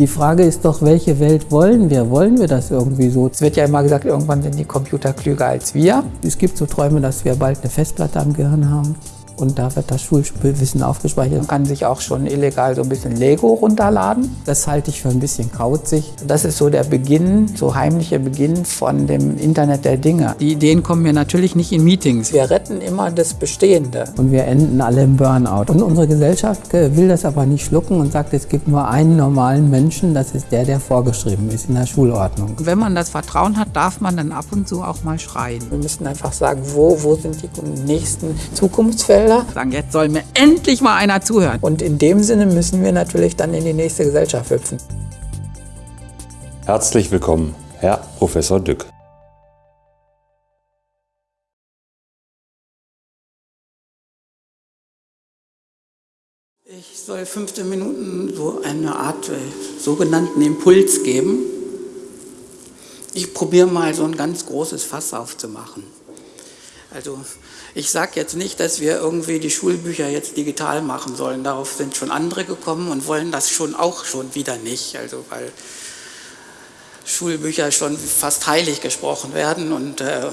Die Frage ist doch, welche Welt wollen wir? Wollen wir das irgendwie so? Es wird ja immer gesagt, irgendwann sind die Computer klüger als wir. Es gibt so Träume, dass wir bald eine Festplatte am Gehirn haben und da wird das Schulwissen aufgespeichert. Man kann sich auch schon illegal so ein bisschen Lego runterladen. Das halte ich für ein bisschen kauzig. Das ist so der Beginn, so heimlicher Beginn von dem Internet der Dinge. Die Ideen kommen mir natürlich nicht in Meetings. Wir retten immer das Bestehende. Und wir enden alle im Burnout. Und unsere Gesellschaft will das aber nicht schlucken und sagt, es gibt nur einen normalen Menschen, das ist der, der vorgeschrieben ist in der Schulordnung. Wenn man das Vertrauen hat, darf man dann ab und zu auch mal schreien. Wir müssen einfach sagen, wo, wo sind die nächsten Zukunftsfelder? Schriftsteller. Sagen, jetzt soll mir endlich mal einer zuhören. Und in dem Sinne müssen wir natürlich dann in die nächste Gesellschaft hüpfen. Herzlich willkommen, Herr Professor Dück. Ich soll 15 Minuten so eine Art äh, sogenannten Impuls geben. Ich probiere mal so ein ganz großes Fass aufzumachen. Also ich sage jetzt nicht, dass wir irgendwie die Schulbücher jetzt digital machen sollen. Darauf sind schon andere gekommen und wollen das schon auch schon wieder nicht. Also weil Schulbücher schon fast heilig gesprochen werden und äh,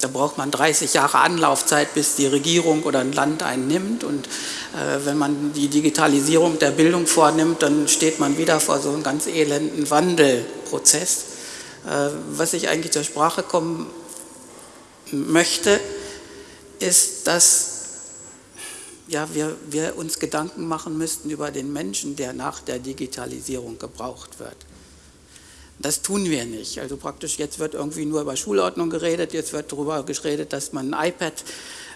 da braucht man 30 Jahre Anlaufzeit, bis die Regierung oder ein Land einen nimmt. Und äh, wenn man die Digitalisierung der Bildung vornimmt, dann steht man wieder vor so einem ganz elenden Wandelprozess. Äh, was ich eigentlich zur Sprache kommen möchte, ist, dass ja, wir, wir uns Gedanken machen müssten über den Menschen, der nach der Digitalisierung gebraucht wird. Das tun wir nicht. Also praktisch jetzt wird irgendwie nur über Schulordnung geredet, jetzt wird darüber geredet, dass man ein iPad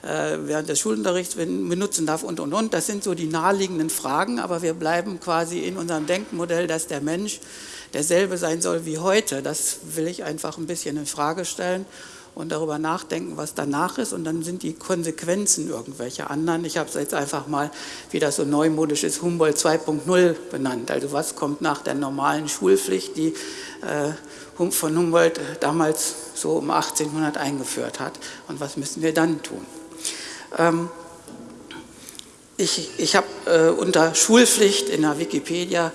äh, während des Schulunterrichts benutzen darf und, und, und. Das sind so die naheliegenden Fragen, aber wir bleiben quasi in unserem Denkmodell, dass der Mensch derselbe sein soll wie heute. Das will ich einfach ein bisschen in Frage stellen und darüber nachdenken, was danach ist und dann sind die Konsequenzen irgendwelche anderen. Ich habe es jetzt einfach mal, wie das so neumodisch ist, Humboldt 2.0 benannt. Also was kommt nach der normalen Schulpflicht, die äh, von Humboldt damals so um 1800 eingeführt hat und was müssen wir dann tun. Ähm, ich, ich habe äh, unter Schulpflicht in der Wikipedia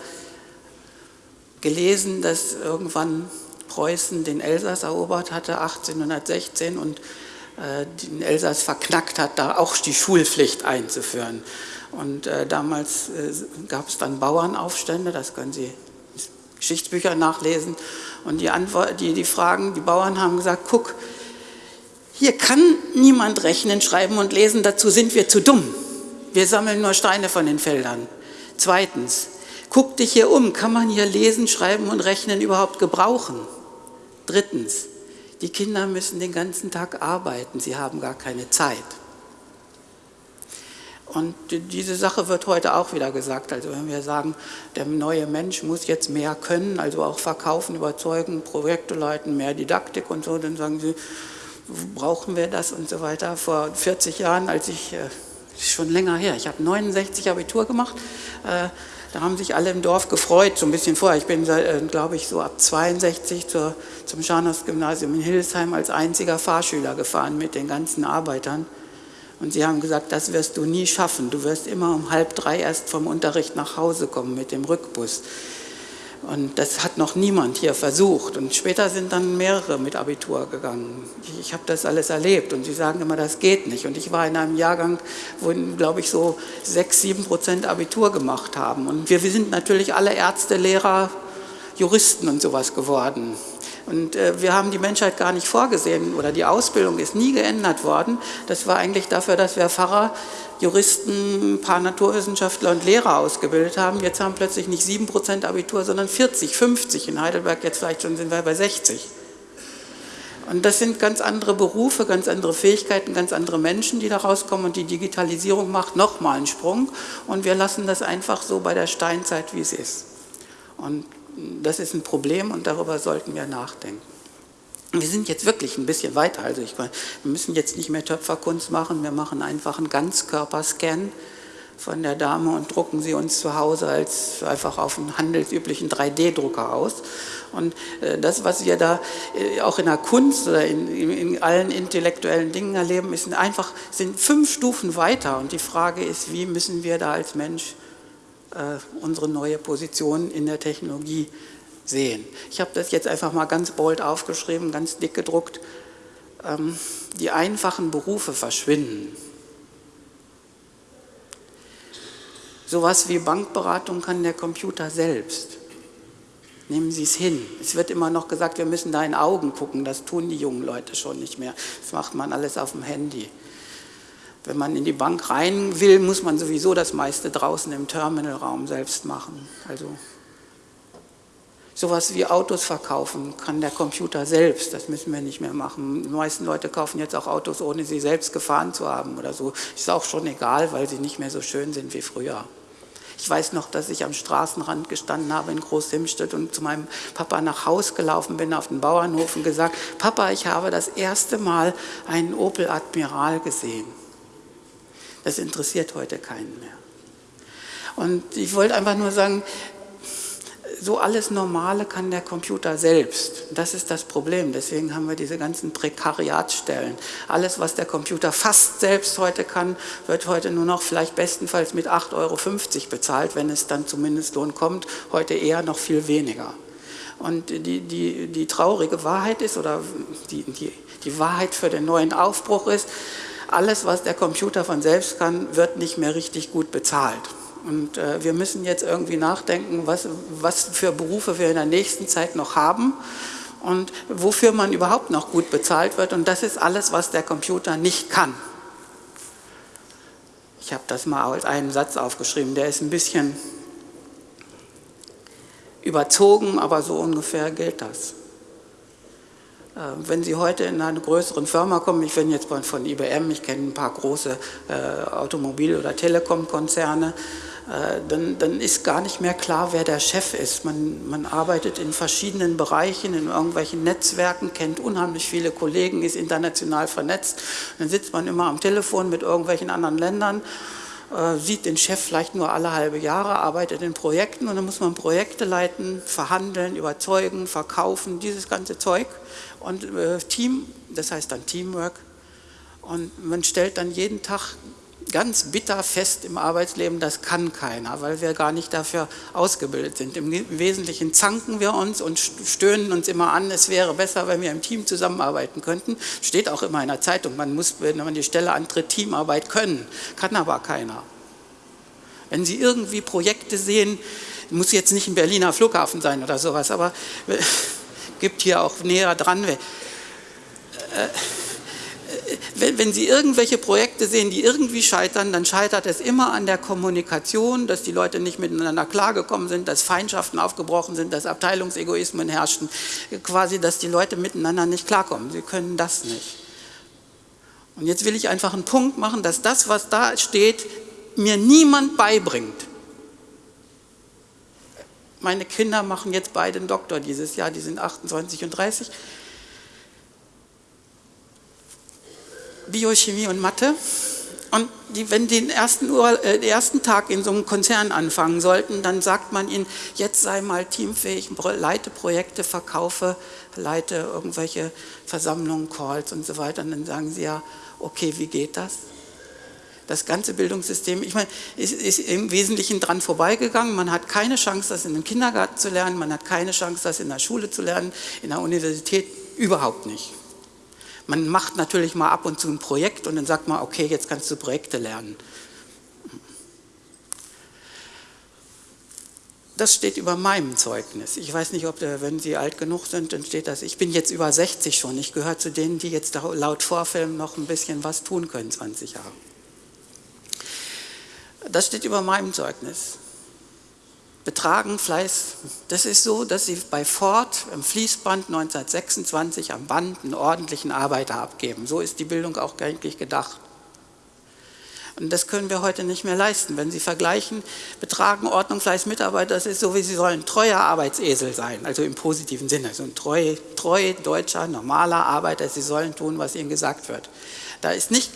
gelesen, dass irgendwann Preußen den Elsass erobert hatte 1816 und äh, den Elsass verknackt hat, da auch die Schulpflicht einzuführen. Und äh, damals äh, gab es dann Bauernaufstände, das können Sie in Geschichtsbüchern nachlesen. Und die, Antwort, die, die Fragen, die Bauern haben gesagt, guck, hier kann niemand rechnen, schreiben und lesen, dazu sind wir zu dumm. Wir sammeln nur Steine von den Feldern. Zweitens, guck dich hier um, kann man hier lesen, schreiben und rechnen überhaupt gebrauchen? Drittens, die Kinder müssen den ganzen Tag arbeiten, sie haben gar keine Zeit. Und diese Sache wird heute auch wieder gesagt. Also wenn wir sagen, der neue Mensch muss jetzt mehr können, also auch verkaufen, überzeugen, Projekte leiten, mehr Didaktik und so, dann sagen sie, brauchen wir das und so weiter. Vor 40 Jahren, als ich, äh, schon länger her, ich habe 69 Abitur gemacht, äh, da haben sich alle im Dorf gefreut, so ein bisschen vorher. Ich bin, äh, glaube ich, so ab 62 zur, zum Scharnhorst-Gymnasium in Hildesheim als einziger Fahrschüler gefahren mit den ganzen Arbeitern. Und sie haben gesagt, das wirst du nie schaffen. Du wirst immer um halb drei erst vom Unterricht nach Hause kommen mit dem Rückbus. Und das hat noch niemand hier versucht. Und später sind dann mehrere mit Abitur gegangen. Ich, ich habe das alles erlebt und sie sagen immer, das geht nicht. Und ich war in einem Jahrgang, wo, glaube ich, so sechs, sieben Prozent Abitur gemacht haben. Und wir, wir sind natürlich alle Ärzte, Lehrer, Juristen und sowas geworden. Und äh, wir haben die Menschheit gar nicht vorgesehen oder die Ausbildung ist nie geändert worden. Das war eigentlich dafür, dass wir Pfarrer, Juristen, ein paar Naturwissenschaftler und Lehrer ausgebildet haben. Jetzt haben plötzlich nicht 7% Abitur, sondern 40, 50. In Heidelberg jetzt vielleicht schon sind wir bei 60. Und das sind ganz andere Berufe, ganz andere Fähigkeiten, ganz andere Menschen, die da rauskommen. Und die Digitalisierung macht nochmal einen Sprung. Und wir lassen das einfach so bei der Steinzeit, wie es ist. Und das ist ein Problem und darüber sollten wir nachdenken. Wir sind jetzt wirklich ein bisschen weiter. Also ich, wir müssen jetzt nicht mehr Töpferkunst machen, wir machen einfach einen Ganzkörperscan von der Dame und drucken sie uns zu Hause als einfach auf einen handelsüblichen 3D-Drucker aus. Und äh, das, was wir da äh, auch in der Kunst oder in, in, allen intellektuellen Dingen erleben, ist einfach, sind fünf Stufen weiter. Und die Frage ist, wie müssen wir da als Mensch äh, unsere neue Position in der Technologie sehen. Ich habe das jetzt einfach mal ganz bold aufgeschrieben, ganz dick gedruckt. Ähm, die einfachen Berufe verschwinden. Sowas wie Bankberatung kann der Computer selbst. Nehmen Sie es hin. Es wird immer noch gesagt, wir müssen da in Augen gucken. Das tun die jungen Leute schon nicht mehr. Das macht man alles auf dem Handy. Wenn man in die Bank rein will, muss man sowieso das meiste draußen im Terminalraum selbst machen. Also Sowas wie Autos verkaufen kann der Computer selbst, das müssen wir nicht mehr machen. Die meisten Leute kaufen jetzt auch Autos, ohne sie selbst gefahren zu haben oder so. Ist auch schon egal, weil sie nicht mehr so schön sind wie früher. Ich weiß noch, dass ich am Straßenrand gestanden habe in Großhimstedt und zu meinem Papa nach Haus gelaufen bin auf den Bauernhof und gesagt, Papa, ich habe das erste Mal einen Opel Admiral gesehen. Das interessiert heute keinen mehr. Und ich wollte einfach nur sagen, so alles Normale kann der Computer selbst. Das ist das Problem. Deswegen haben wir diese ganzen Prekariatsstellen. Alles, was der Computer fast selbst heute kann, wird heute nur noch vielleicht bestenfalls mit 8,50 Euro bezahlt, wenn es dann zum Mindestlohn kommt. Heute eher noch viel weniger. Und die, die, die traurige Wahrheit ist, oder die, die, die Wahrheit für den neuen Aufbruch ist, alles, was der Computer von selbst kann, wird nicht mehr richtig gut bezahlt. Und äh, wir müssen jetzt irgendwie nachdenken, was, was für Berufe wir in der nächsten Zeit noch haben und wofür man überhaupt noch gut bezahlt wird. Und das ist alles, was der Computer nicht kann. Ich habe das mal als einen Satz aufgeschrieben, der ist ein bisschen überzogen, aber so ungefähr gilt das. Äh, wenn Sie heute in eine größere Firma kommen, ich bin jetzt von IBM, ich kenne ein paar große äh, Automobil- oder Telekom-Konzerne, dann, dann, ist gar nicht mehr klar, wer der Chef ist. Man, man, arbeitet in verschiedenen Bereichen, in irgendwelchen Netzwerken, kennt unheimlich viele Kollegen, ist international vernetzt. Dann sitzt man immer am Telefon mit irgendwelchen anderen Ländern, äh, sieht den Chef vielleicht nur alle halbe Jahre, arbeitet in Projekten und dann muss man Projekte leiten, verhandeln, überzeugen, verkaufen, dieses ganze Zeug. Und äh, Team, das heißt dann Teamwork. Und man stellt dann jeden Tag ganz bitter fest im Arbeitsleben, das kann keiner, weil wir gar nicht dafür ausgebildet sind. Im Wesentlichen zanken wir uns und stöhnen uns immer an, es wäre besser, wenn wir im Team zusammenarbeiten könnten. Steht auch immer in der Zeitung, man muss, wenn man die Stelle antritt, Teamarbeit können, kann aber keiner. Wenn Sie irgendwie Projekte sehen, muss jetzt nicht ein Berliner Flughafen sein oder sowas, aber gibt hier auch näher dran. Äh, wenn, Sie irgendwelche Projekte sehen, die irgendwie scheitern, dann scheitert es immer an der Kommunikation, dass die Leute nicht miteinander klargekommen sind, dass Feindschaften aufgebrochen sind, dass Abteilungsegoismen herrschten, quasi, dass die Leute miteinander nicht klarkommen. Sie können das nicht. Und jetzt will ich einfach einen Punkt machen, dass das, was da steht, mir niemand beibringt. Meine Kinder machen jetzt beide einen Doktor dieses Jahr, die sind 28 und 30. Biochemie und Mathe. Und die, wenn die den ersten, äh, den ersten Tag in so einem Konzern anfangen sollten, dann sagt man ihnen, jetzt sei mal teamfähig, leite Projekte, verkaufe, leite irgendwelche Versammlungen, Calls und so weiter. Und dann sagen sie ja, okay, wie geht das? Das ganze Bildungssystem, ich meine, ist, ist im Wesentlichen dran vorbeigegangen. Man hat keine Chance, das in einem Kindergarten zu lernen, man hat keine Chance, das in der Schule zu lernen, in der Universität überhaupt nicht. Man macht natürlich mal ab und zu ein Projekt und dann sagt man, okay, jetzt kannst du Projekte lernen. Das steht über meinem Zeugnis. Ich weiß nicht, ob, der, wenn Sie alt genug sind, dann steht das. Ich bin jetzt über 60 schon. Ich gehöre zu denen, die jetzt laut Vorfilm noch ein bisschen was tun können, 20 Jahre. Das steht über meinem Zeugnis. Betragen, Fleiß, das ist so, dass Sie bei Ford im Fließband 1926 am Band einen ordentlichen Arbeiter abgeben. So ist die Bildung auch eigentlich gedacht. Und das können wir heute nicht mehr leisten. Wenn Sie vergleichen, Betragen, Ordnung, Fleiß, Mitarbeiter, das ist so, wie Sie sollen treuer Arbeitsesel sein, also im positiven Sinne. So ein treu, treu deutscher, normaler Arbeiter, Sie sollen tun, was Ihnen gesagt wird. Da ist nicht,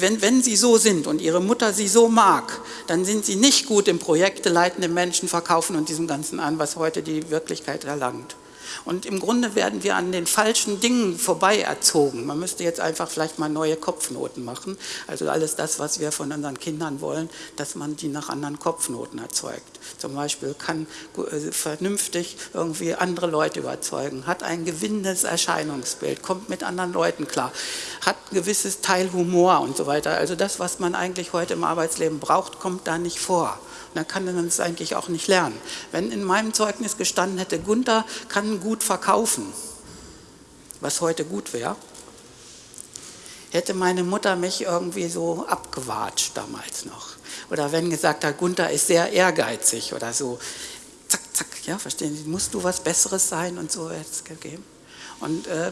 wenn, wenn Sie so sind und Ihre Mutter Sie so mag, dann sind Sie nicht gut im Projekte leitenden Menschen verkaufen und diesem Ganzen an, was heute die Wirklichkeit erlangt. Und im Grunde werden wir an den falschen Dingen vorbei erzogen. Man müsste jetzt einfach vielleicht mal neue Kopfnoten machen. Also alles das, was wir von unseren Kindern wollen, dass man die nach anderen Kopfnoten erzeugt. Zum Beispiel kann äh, vernünftig irgendwie andere Leute überzeugen, hat ein gewinnendes Erscheinungsbild, kommt mit anderen Leuten klar, hat ein gewisses Teil Humor und so weiter. Also das, was man eigentlich heute im Arbeitsleben braucht, kommt da nicht vor dann kann man es eigentlich auch nicht lernen. Wenn in meinem Zeugnis gestanden hätte, Gunther kann gut verkaufen, was heute gut wäre, hätte meine Mutter mich irgendwie so abgewatscht damals noch. Oder wenn gesagt hat, Gunther ist sehr ehrgeizig oder so, zack, zack, ja, verstehen Sie, musst du was Besseres sein und so hätte es gegeben. Und äh,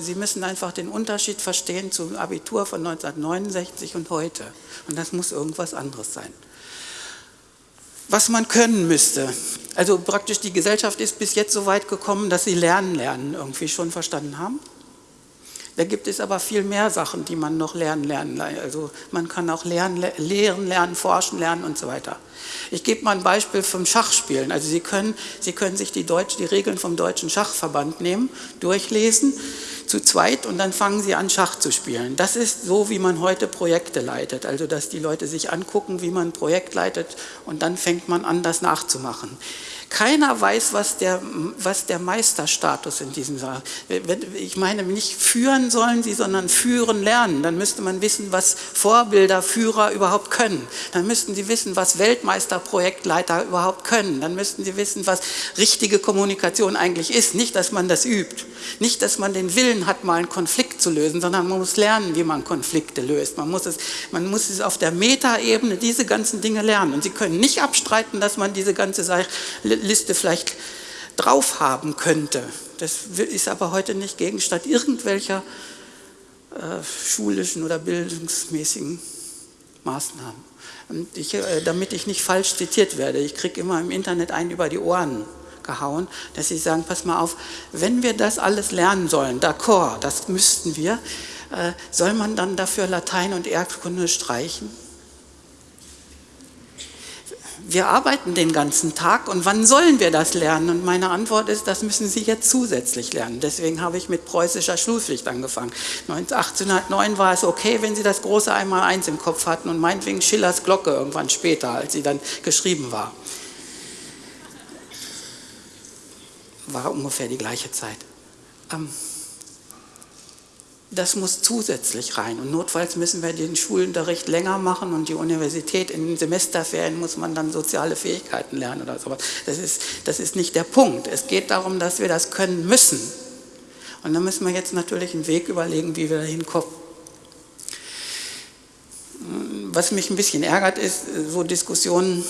Sie müssen einfach den Unterschied verstehen zum Abitur von 1969 und heute. Und das muss irgendwas anderes sein was man können müsste. Also praktisch die Gesellschaft ist bis jetzt so weit gekommen, dass sie Lernen lernen irgendwie schon verstanden haben. Da gibt es aber viel mehr Sachen, die man noch lernen lernen. Also man kann auch lernen, lehren lernen, forschen lernen und so weiter. Ich gebe mal ein Beispiel vom Schachspielen. Also Sie können, Sie können sich die, Deutsch, die Regeln vom Deutschen Schachverband nehmen, durchlesen zu zweit und dann fangen sie an, Schach zu spielen. Das ist so, wie man heute Projekte leitet. Also, dass die Leute sich angucken, wie man ein Projekt leitet und dann fängt man an, das nachzumachen. Keiner weiß, was der, was der Meisterstatus in diesem Saal Ich meine, nicht führen sollen sie, sondern führen lernen. Dann müsste man wissen, was Vorbilder, Führer überhaupt können. Dann müssten sie wissen, was Weltmeister, Projektleiter überhaupt können. Dann müssten sie wissen, was richtige Kommunikation eigentlich ist. Nicht, dass man das übt. Nicht, dass man den Willen hat, mal einen Konflikt zu lösen, sondern man muss lernen, wie man Konflikte löst. Man muss es, man muss es auf der Metaebene diese ganzen Dinge lernen. Und Sie können nicht abstreiten, dass man diese ganze Liste vielleicht drauf haben könnte. Das ist aber heute nicht Gegenstand irgendwelcher äh, schulischen oder bildungsmäßigen Maßnahmen. Und ich, äh, damit ich nicht falsch zitiert werde, ich kriege immer im Internet einen über die Ohren gehauen, dass sie sagen, pass mal auf, wenn wir das alles lernen sollen, d'accord, das müssten wir, äh, soll man dann dafür Latein und Erdkunde streichen? Wir arbeiten den ganzen Tag und wann sollen wir das lernen? Und meine Antwort ist, das müssen Sie jetzt zusätzlich lernen. Deswegen habe ich mit preußischer Schulpflicht angefangen. 1809 war es okay, wenn Sie das große Einmaleins im Kopf hatten und meinetwegen Schillers Glocke irgendwann später, als sie dann geschrieben war. War ungefähr die gleiche Zeit. Ähm, das muss zusätzlich rein. Und notfalls müssen wir den Schulunterricht länger machen und die Universität in den Semesterferien muss man dann soziale Fähigkeiten lernen oder sowas. Das ist, das ist nicht der Punkt. Es geht darum, dass wir das können müssen. Und dann müssen wir jetzt natürlich einen Weg überlegen, wie wir da hinkommen. Was mich ein bisschen ärgert, ist so Diskussionen,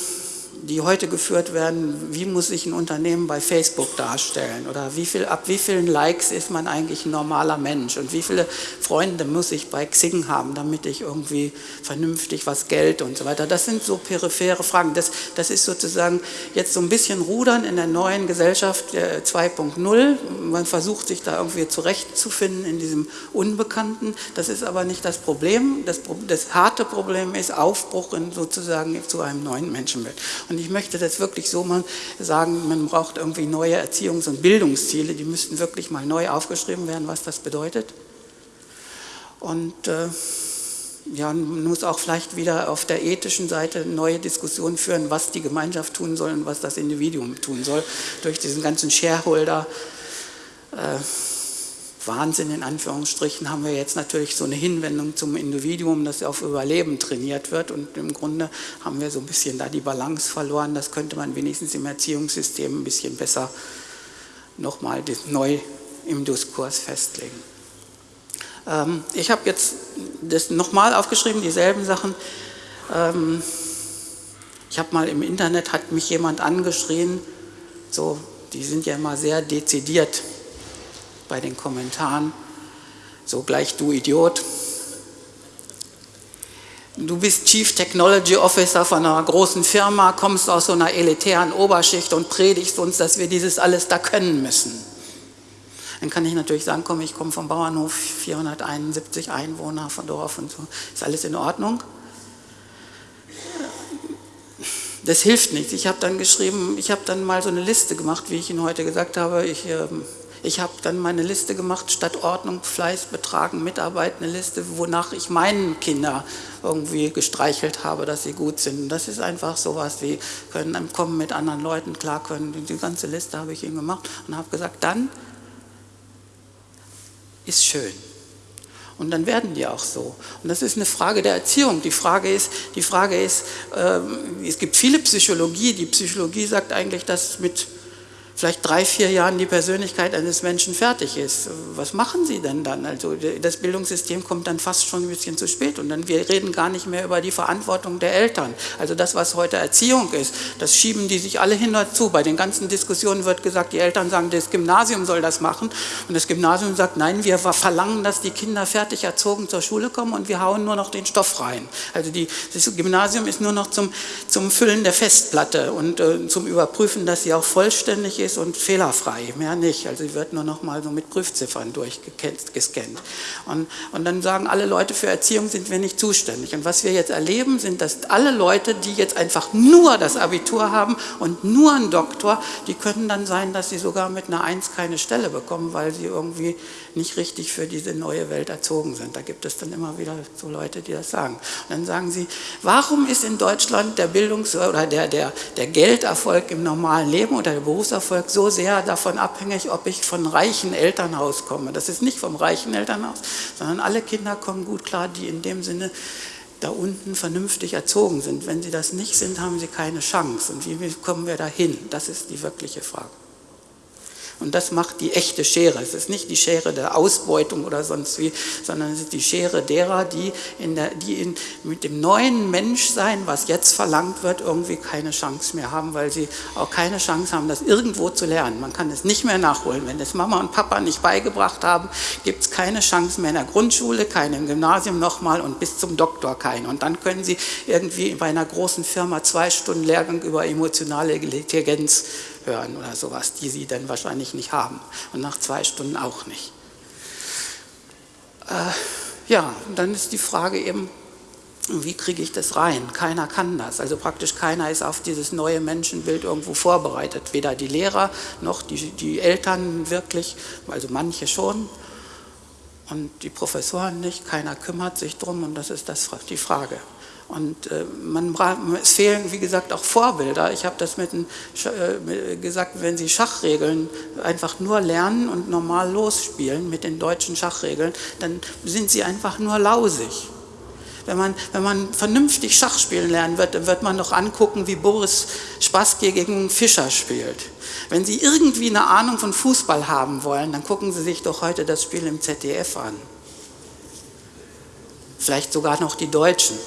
die heute geführt werden, wie muss sich ein Unternehmen bei Facebook darstellen oder wie viel, ab wie vielen Likes ist man eigentlich ein normaler Mensch und wie viele Freunde muss ich bei Xing haben, damit ich irgendwie vernünftig was Geld und so weiter. Das sind so periphere Fragen. Das, das ist sozusagen jetzt so ein bisschen Rudern in der neuen Gesellschaft 2.0. Man versucht sich da irgendwie zurechtzufinden in diesem Unbekannten. Das ist aber nicht das Problem. Das, das harte Problem ist Aufbruch in sozusagen zu einem neuen Menschenbild. Ich möchte das wirklich so mal sagen, man braucht irgendwie neue Erziehungs- und Bildungsziele, die müssten wirklich mal neu aufgeschrieben werden, was das bedeutet. Und äh, ja, man muss auch vielleicht wieder auf der ethischen Seite neue Diskussionen führen, was die Gemeinschaft tun soll und was das Individuum tun soll, durch diesen ganzen Shareholder. Äh, Wahnsinn in Anführungsstrichen haben wir jetzt natürlich so eine Hinwendung zum Individuum, das auf Überleben trainiert wird und im Grunde haben wir so ein bisschen da die Balance verloren. Das könnte man wenigstens im Erziehungssystem ein bisschen besser nochmal neu im Diskurs festlegen. Ähm, ich habe jetzt das nochmal aufgeschrieben, dieselben Sachen. Ähm, ich habe mal im Internet, hat mich jemand angeschrien, so, die sind ja immer sehr dezidiert bei den Kommentaren. So gleich du Idiot. Du bist Chief Technology Officer von einer großen Firma, kommst aus so einer elitären Oberschicht und predigst uns, dass wir dieses alles da können müssen. Dann kann ich natürlich sagen, komm, ich komme vom Bauernhof, 471 Einwohner von Dorf und so, ist alles in Ordnung. das hilft nichts. Ich habe dann geschrieben, ich habe dann mal so eine Liste gemacht, wie ich Ihnen heute gesagt habe. Ich, äh, ich habe dann meine Liste gemacht, statt Ordnung, Fleiß, Betragen, Mitarbeit, eine Liste, wonach ich meinen Kinder irgendwie gestreichelt habe, dass sie gut sind. Das ist einfach sowas wie, können kommen mit anderen Leuten klar können. Die ganze Liste habe ich ihnen gemacht und habe gesagt, dann ist schön. Und dann werden die auch so. Und das ist eine Frage der Erziehung. Die Frage ist, die Frage ist äh, es gibt viele Psychologie. Die Psychologie sagt eigentlich, dass mit vielleicht drei, vier Jahren die Persönlichkeit eines Menschen fertig ist. Was machen Sie denn dann? Also das Bildungssystem kommt dann fast schon ein bisschen zu spät und dann wir reden gar nicht mehr über die Verantwortung der Eltern. Also das, was heute Erziehung ist, das schieben die sich alle hin dazu. Bei den ganzen Diskussionen wird gesagt, die Eltern sagen, das Gymnasium soll das machen und das Gymnasium sagt, nein, wir verlangen, dass die Kinder fertig erzogen zur Schule kommen und wir hauen nur noch den Stoff rein. Also die, das Gymnasium ist nur noch zum, zum Füllen der Festplatte und äh, zum Überprüfen, dass sie auch vollständig ist und fehlerfrei, mehr nicht. Also sie wird nur noch mal so mit Prüfziffern durchgescannt. Und, und dann sagen alle Leute, für Erziehung sind wir nicht zuständig. Und was wir jetzt erleben, sind, dass alle Leute, die jetzt einfach nur das Abitur haben und nur einen Doktor, die können dann sein, dass sie sogar mit einer Eins keine Stelle bekommen, weil sie irgendwie nicht richtig für diese neue Welt erzogen sind. Da gibt es dann immer wieder so Leute, die das sagen. Und dann sagen sie, warum ist in Deutschland der Bildungs- oder der, der, der Gelderfolg im normalen Leben oder der Berufserfolg so sehr davon abhängig, ob ich von reichen Elternhaus komme. Das ist nicht vom reichen Elternhaus, sondern alle Kinder kommen gut klar, die in dem Sinne da unten vernünftig erzogen sind. Wenn sie das nicht sind, haben sie keine Chance. Und wie kommen wir dahin? Das ist die wirkliche Frage. Und das macht die echte Schere. Es ist nicht die Schere der Ausbeutung oder sonst wie, sondern es ist die Schere derer, die, in der, die in, mit dem neuen Menschsein, was jetzt verlangt wird, irgendwie keine Chance mehr haben, weil sie auch keine Chance haben, das irgendwo zu lernen. Man kann es nicht mehr nachholen. Wenn das Mama und Papa nicht beigebracht haben, gibt es keine Chance mehr in der Grundschule, keine im Gymnasium nochmal und bis zum Doktor keine. Und dann können sie irgendwie bei einer großen Firma zwei Stunden Lehrgang über emotionale Intelligenz hören oder sowas, die sie dann wahrscheinlich nicht haben und nach zwei Stunden auch nicht. Äh, ja, dann ist die Frage eben, wie kriege ich das rein? Keiner kann das. Also praktisch keiner ist auf dieses neue Menschenbild irgendwo vorbereitet. Weder die Lehrer noch die, die Eltern wirklich, also manche schon und die Professoren nicht. Keiner kümmert sich drum und das ist das, die Frage. Und äh, man, es fehlen, wie gesagt, auch Vorbilder. Ich habe das mit, äh, gesagt, wenn Sie Schachregeln einfach nur lernen und normal losspielen mit den deutschen Schachregeln, dann sind Sie einfach nur lausig. Wenn man, wenn man vernünftig Schach spielen lernen wird, dann wird man doch angucken, wie Boris Spassky gegen Fischer spielt. Wenn Sie irgendwie eine Ahnung von Fußball haben wollen, dann gucken Sie sich doch heute das Spiel im ZDF an. Vielleicht sogar noch die Deutschen.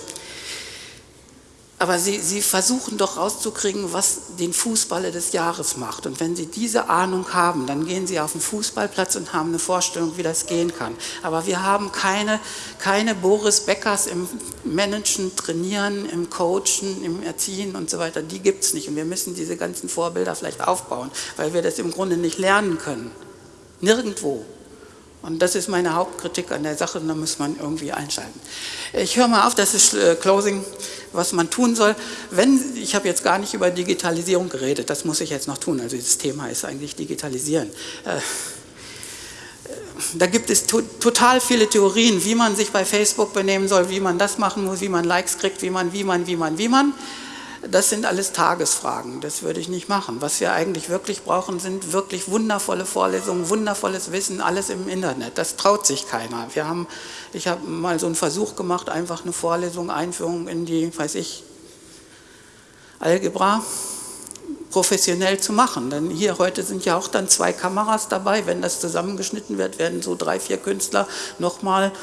Aber sie, sie versuchen doch rauszukriegen, was den Fußballer des Jahres macht. Und wenn sie diese Ahnung haben, dann gehen sie auf den Fußballplatz und haben eine Vorstellung, wie das gehen kann. Aber wir haben keine, keine Boris Beckers im Managen, Trainieren, im Coachen, im Erziehen und so weiter. Die gibt es nicht. Und wir müssen diese ganzen Vorbilder vielleicht aufbauen, weil wir das im Grunde nicht lernen können. Nirgendwo. Und das ist meine Hauptkritik an der Sache da muss man irgendwie einschalten. Ich höre mal auf, das ist äh, Closing, was man tun soll. Wenn, ich habe jetzt gar nicht über Digitalisierung geredet, das muss ich jetzt noch tun. Also das Thema ist eigentlich Digitalisieren. Äh, da gibt es to total viele Theorien, wie man sich bei Facebook benehmen soll, wie man das machen muss, wie man Likes kriegt, wie man, wie man, wie man, wie man. Das sind alles Tagesfragen, das würde ich nicht machen. Was wir eigentlich wirklich brauchen, sind wirklich wundervolle Vorlesungen, wundervolles Wissen, alles im Internet. Das traut sich keiner. Wir haben, ich habe mal so einen Versuch gemacht, einfach eine Vorlesung, Einführung in die, weiß ich, Algebra professionell zu machen. Denn hier heute sind ja auch dann zwei Kameras dabei. Wenn das zusammengeschnitten wird, werden so drei, vier Künstler nochmal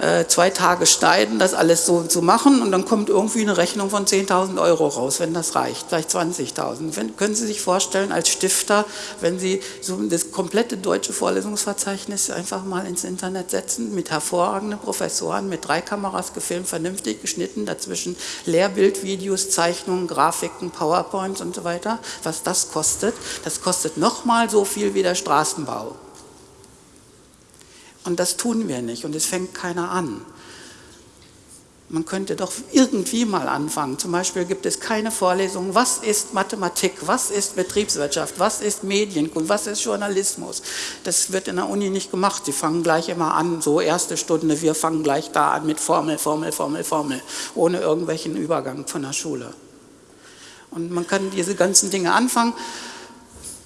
äh, zwei Tage schneiden, das alles so zu machen und dann kommt irgendwie eine Rechnung von 10.000 Euro raus, wenn das reicht, vielleicht 20.000. Können Sie sich vorstellen, als Stifter, wenn Sie so das komplette deutsche Vorlesungsverzeichnis einfach mal ins Internet setzen, mit hervorragenden Professoren, mit drei Kameras gefilmt, vernünftig geschnitten, dazwischen Lehrbildvideos, Zeichnungen, Grafiken, PowerPoints und so weiter, was das kostet, das kostet nochmal so viel wie der Straßenbau. Und das tun wir nicht und es fängt keiner an. Man könnte doch irgendwie mal anfangen. Zum Beispiel gibt es keine Vorlesung, was ist Mathematik, was ist Betriebswirtschaft, was ist Medienkunst, was ist Journalismus. Das wird in der Uni nicht gemacht. Sie fangen gleich immer an, so erste Stunde, wir fangen gleich da an mit Formel, Formel, Formel, Formel, ohne irgendwelchen Übergang von der Schule. Und man kann diese ganzen Dinge anfangen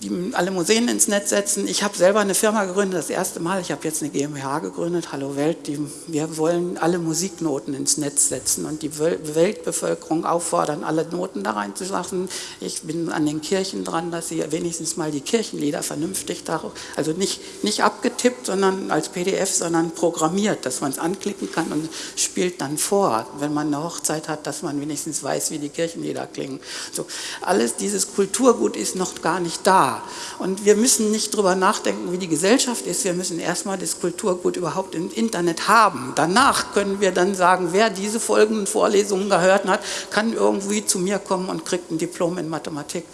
die alle Museen ins Netz setzen. Ich habe selber eine Firma gegründet, das erste Mal. Ich habe jetzt eine GmbH gegründet, Hallo Welt. Die, wir wollen alle Musiknoten ins Netz setzen und die Weltbevölkerung auffordern, alle Noten da reinzulassen. Ich bin an den Kirchen dran, dass sie wenigstens mal die Kirchenlieder vernünftig, da, also nicht, nicht abgetippt, sondern als PDF, sondern programmiert, dass man es anklicken kann und spielt dann vor, wenn man eine Hochzeit hat, dass man wenigstens weiß, wie die Kirchenlieder klingen. So, alles dieses Kulturgut ist noch gar nicht da. Und wir müssen nicht darüber nachdenken, wie die Gesellschaft ist. Wir müssen erstmal das Kulturgut überhaupt im Internet haben. Danach können wir dann sagen, wer diese folgenden Vorlesungen gehört hat, kann irgendwie zu mir kommen und kriegt ein Diplom in Mathematik.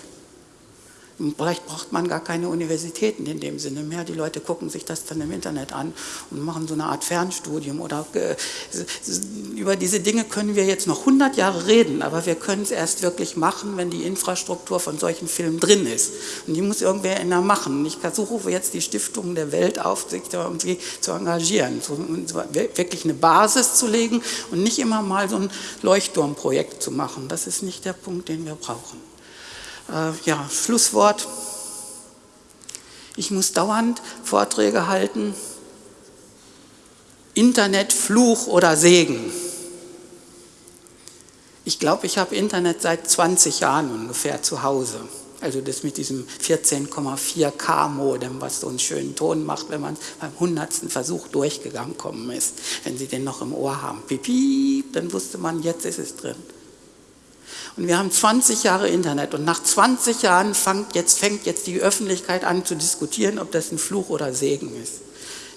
Vielleicht braucht man gar keine Universitäten in dem Sinne mehr. Die Leute gucken sich das dann im Internet an und machen so eine Art Fernstudium. Oder äh, über diese Dinge können wir jetzt noch 100 Jahre reden, aber wir können es erst wirklich machen, wenn die Infrastruktur von solchen Filmen drin ist. Und die muss irgendwer in der machen. Ich versuche jetzt die Stiftungen der Welt auf, sich da irgendwie zu engagieren, so, wirklich eine Basis zu legen und nicht immer mal so ein Leuchtturmprojekt zu machen. Das ist nicht der Punkt, den wir brauchen äh, ja, Schlusswort. Ich muss dauernd Vorträge halten. Internet, Fluch oder Segen. Ich glaube, ich habe Internet seit 20 Jahren ungefähr zu Hause. Also das mit diesem 14,4K Modem, was so einen schönen Ton macht, wenn man beim hundertsten Versuch durchgegangen ist. Wenn Sie den noch im Ohr haben, piep, piep, dann wusste man, jetzt ist es drin. Und wir haben 20 Jahre Internet und nach 20 Jahren fängt jetzt, fängt jetzt die Öffentlichkeit an zu diskutieren, ob das ein Fluch oder Segen ist.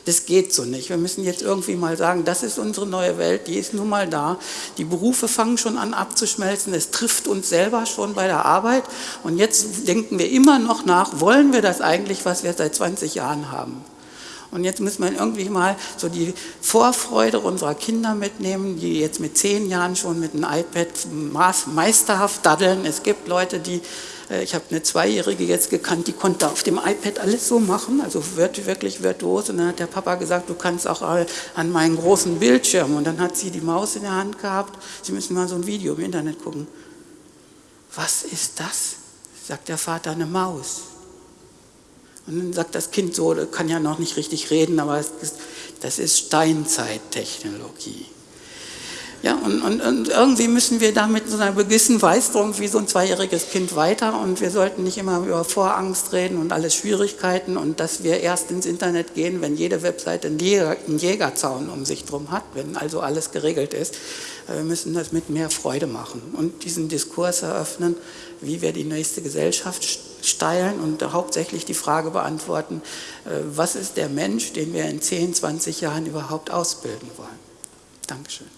Das geht so nicht. Wir müssen jetzt irgendwie mal sagen, das ist unsere neue Welt, die ist nun mal da. Die Berufe fangen schon an abzuschmelzen, es trifft uns selber schon bei der Arbeit. Und jetzt denken wir immer noch nach, wollen wir das eigentlich, was wir seit 20 Jahren haben? Und jetzt muss man irgendwie mal so die Vorfreude unserer Kinder mitnehmen, die jetzt mit zehn Jahren schon mit einem iPad meisterhaft daddeln. Es gibt Leute, die, äh, ich habe eine Zweijährige jetzt gekannt, die konnte auf dem iPad alles so machen, also wirklich virtuos. Und dann hat der Papa gesagt, du kannst auch an meinen großen Bildschirm. Und dann hat sie die Maus in der Hand gehabt. Sie müssen mal so ein Video im Internet gucken. Was ist das? Sagt der Vater, eine Maus. Und dann sagt das Kind so, kann ja noch nicht richtig reden, aber ist, das ist Steinzeittechnologie. Ja, und, und, und, irgendwie müssen wir da mit so einer gewissen Weißdruck wie so ein zweijähriges Kind weiter und wir sollten nicht immer über Vorangst reden und alles Schwierigkeiten und dass wir erst ins Internet gehen, wenn jede Webseite einen, Jäger, einen Jägerzaun um sich drum hat, wenn also alles geregelt ist. Äh, wir müssen das mit mehr Freude machen und diesen Diskurs eröffnen, wie wir die nächste Gesellschaft steilen und hauptsächlich die Frage beantworten, äh, was ist der Mensch, den wir in 10, 20 Jahren überhaupt ausbilden wollen. Dankeschön.